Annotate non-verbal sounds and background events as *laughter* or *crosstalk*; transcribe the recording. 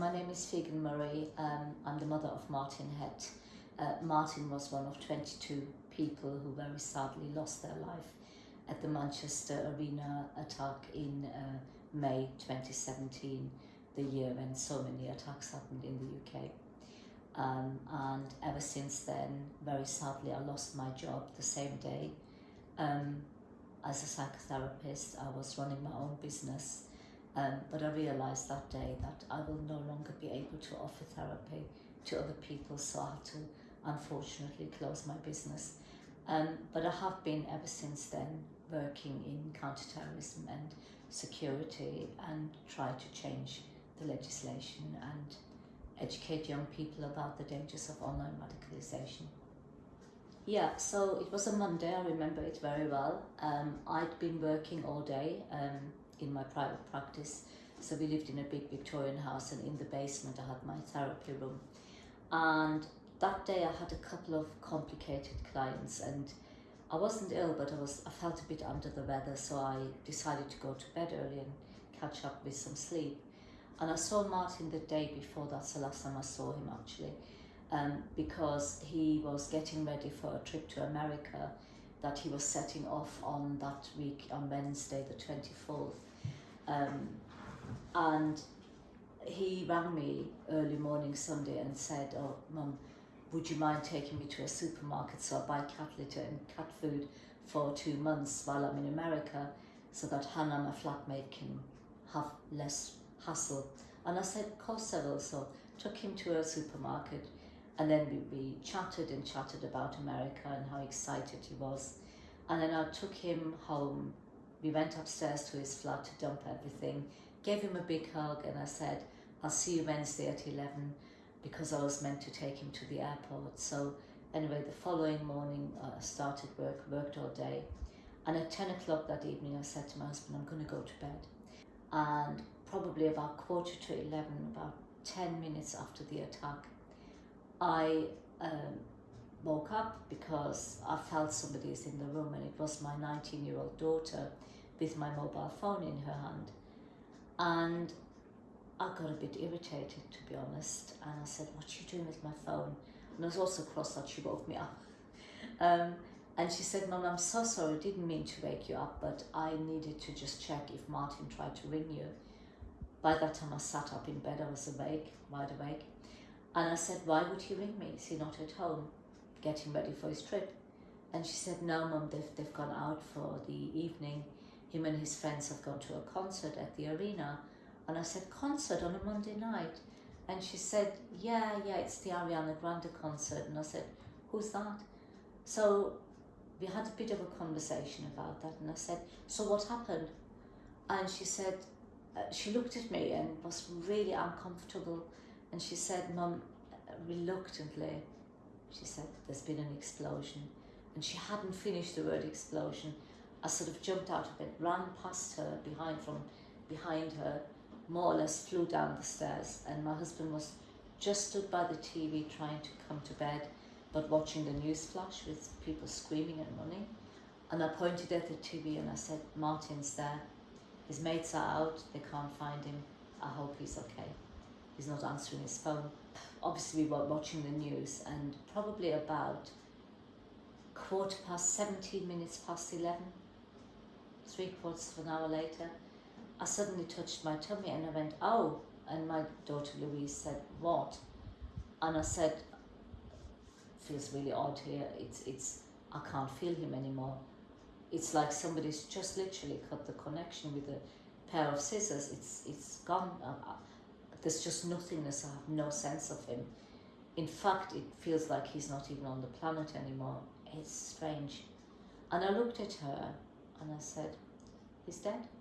my name is Figen Murray. Um, I'm the mother of Martyn Hett. Uh, Martyn was one of 22 people who very sadly lost their life at the Manchester Arena attack in uh, May 2017, the year when so many attacks happened in the UK. Um, and ever since then, very sadly, I lost my job the same day. Um, as a psychotherapist, I was running my own business um, but I realised that day that I will no longer be able to offer therapy to other people, so I had to unfortunately close my business. Um, but I have been ever since then working in counterterrorism and security and try to change the legislation and educate young people about the dangers of online radicalisation. Yeah, so it was a Monday, I remember it very well. Um, I'd been working all day. Um, in my private practice. So we lived in a big Victorian house and in the basement I had my therapy room. And that day I had a couple of complicated clients and I wasn't ill but I was I felt a bit under the weather so I decided to go to bed early and catch up with some sleep. And I saw Martyn the day before, that's the last time I saw him actually, um, because he was getting ready for a trip to America that he was setting off on that week on Wednesday the 24th um, and he rang me early morning Sunday and said, oh, Mum, would you mind taking me to a supermarket so I buy cat litter and cat food for two months while I'm in America so that Hannah, my flatmate, can have less hassle. And I said, of course I will. So took him to a supermarket and then we, we chatted and chatted about America and how excited he was. And then I took him home we went upstairs to his flat to dump everything, gave him a big hug and I said, I'll see you Wednesday at 11 because I was meant to take him to the airport. So anyway, the following morning I uh, started work, worked all day. And at 10 o'clock that evening, I said to my husband, I'm going to go to bed. And probably about quarter to 11, about 10 minutes after the attack, I um, woke up because I felt somebody is in the room and it was my 19 year old daughter with my mobile phone in her hand. And I got a bit irritated, to be honest. And I said, what are you doing with my phone? And I was also cross that she woke me up. *laughs* Um, and she said, Mum, I'm so sorry, I didn't mean to wake you up, but I needed to just check if Martyn tried to ring you. By that time I sat up in bed, I was awake, wide awake. And I said, why would he ring me? Is he not at home, getting ready for his trip? And she said, no, Mum, they've, they've gone out for the evening him and his friends have gone to a concert at the arena. And I said, concert on a Monday night? And she said, yeah, yeah, it's the Ariana Grande concert. And I said, who's that? So we had a bit of a conversation about that. And I said, so what happened? And she said, uh, she looked at me and was really uncomfortable. And she said, Mum, reluctantly, she said, there's been an explosion. And she hadn't finished the word explosion. I sort of jumped out of bed, ran past her behind from behind her, more or less flew down the stairs and my husband was just stood by the TV trying to come to bed but watching the news flash with people screaming and running. And I pointed at the TV and I said, Martyn's there. His mates are out, they can't find him. I hope he's okay. He's not answering his phone. Obviously we were watching the news and probably about quarter past 17 minutes past 11 three quarters of an hour later, I suddenly touched my tummy and I went, oh. And my daughter Louise said, what? And I said, feels really odd here. It's, it's, I can't feel him anymore. It's like somebody's just literally cut the connection with a pair of scissors. It's, it's gone. Uh, uh, there's just nothingness. I have no sense of him. In fact, it feels like he's not even on the planet anymore. It's strange. And I looked at her and I said, he's dead.